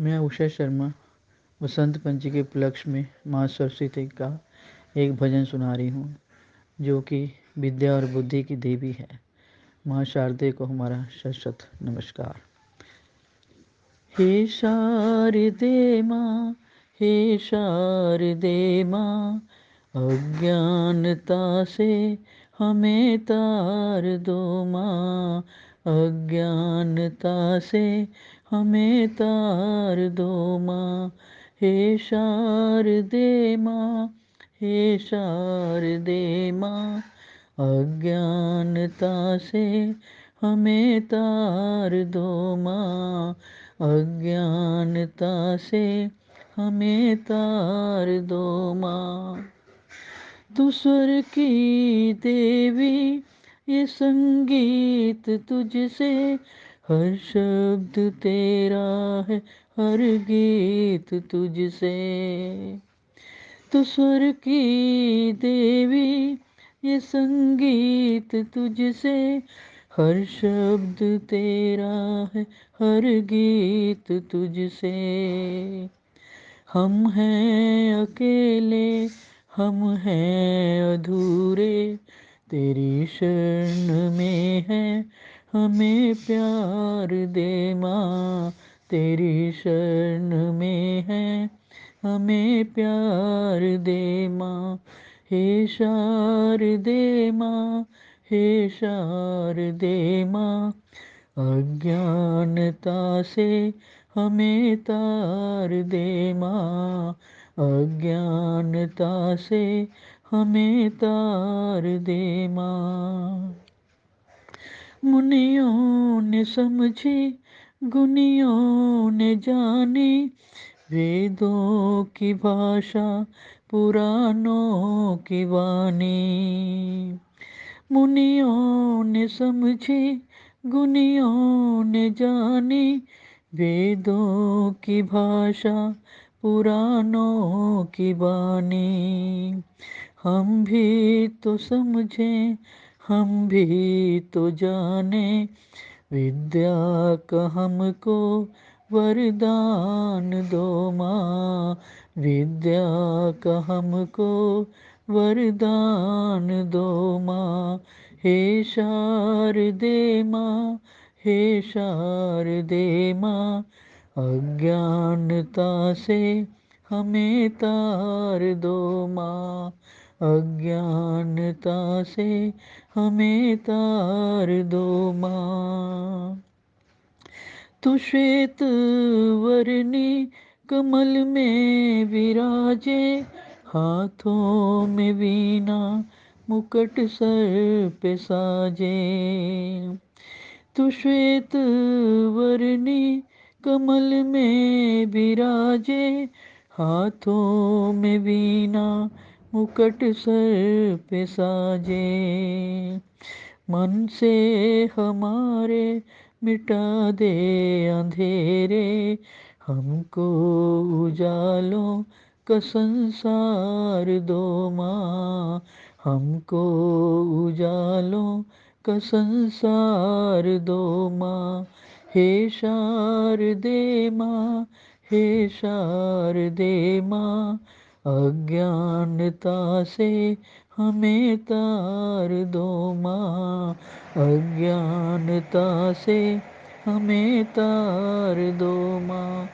मैं उषा शर्मा, वसंत पंचमी के उपलक्ष्य में माँ सरस्वती का एक भजन सुना रही हूँ, जो कि विद्या और बुद्धि की देवी है। माँ शारदे को हमारा शत नमस्कार। हे शारदे माँ, हे शारदे माँ, अज्ञानता से हमें तार दो माँ, अज्ञानता से हमें तार दो माँ, हे शार दे माँ, हे शार दे माँ। अज्ञानता से हमें तार दो माँ, अज्ञानता से हमें तार दो माँ। स्वर की देवी, ये संगीत तुझसे हर शब्द तेरा है, हर गीत तुझसे। तो स्वर की देवी, ये संगीत तुझसे। हर शब्द तेरा है, हर गीत तुझसे। हम हैं अकेले, हम हैं अधूरे, तेरी शरण में है। हमें प्यार दे माँ, तेरी शरण में है। हमें प्यार दे माँ, हे शार दे माँ, हे शार दे माँ। अज्ञानता से हमें तार दे माँ, अज्ञानता से हमें तार दे माँ। मुनियों ने समझी, गुनियों ने जानी। वेदों की भाषा, पुराणों की वाणी। मुनियों ने समझी, गुनियों ने जानी। वेदों की भाषा, पुराणों की वाणी। हम भी तो समझें हम भी तो जाने विद्या का हमको वरदान दो माँ। विद्या का हमको वरदान दो माँ। हे शारदे माँ, हे शारदे माँ। अज्ञानता से हमें तार दो माँ। अज्ञानता से हमें तार दो माँ। तू श्वेत वर्णी कमल में विराजे, हाथों में वीणा मुकट सर पे साजे। तू श्वेत वर्णी कमल में विराजे, हाथों में वीणा मुकट सर पे साजे मन से हमारे मिटा दे अंधेरे। हमको उजालों का संसार दो माँ। हमको उजालों का संसार दो माँ। हे शार दे माँ, हे शार दे माँ। अज्ञानता से हमें तार दो माँ। अज्ञानता से हमें तार दो माँ।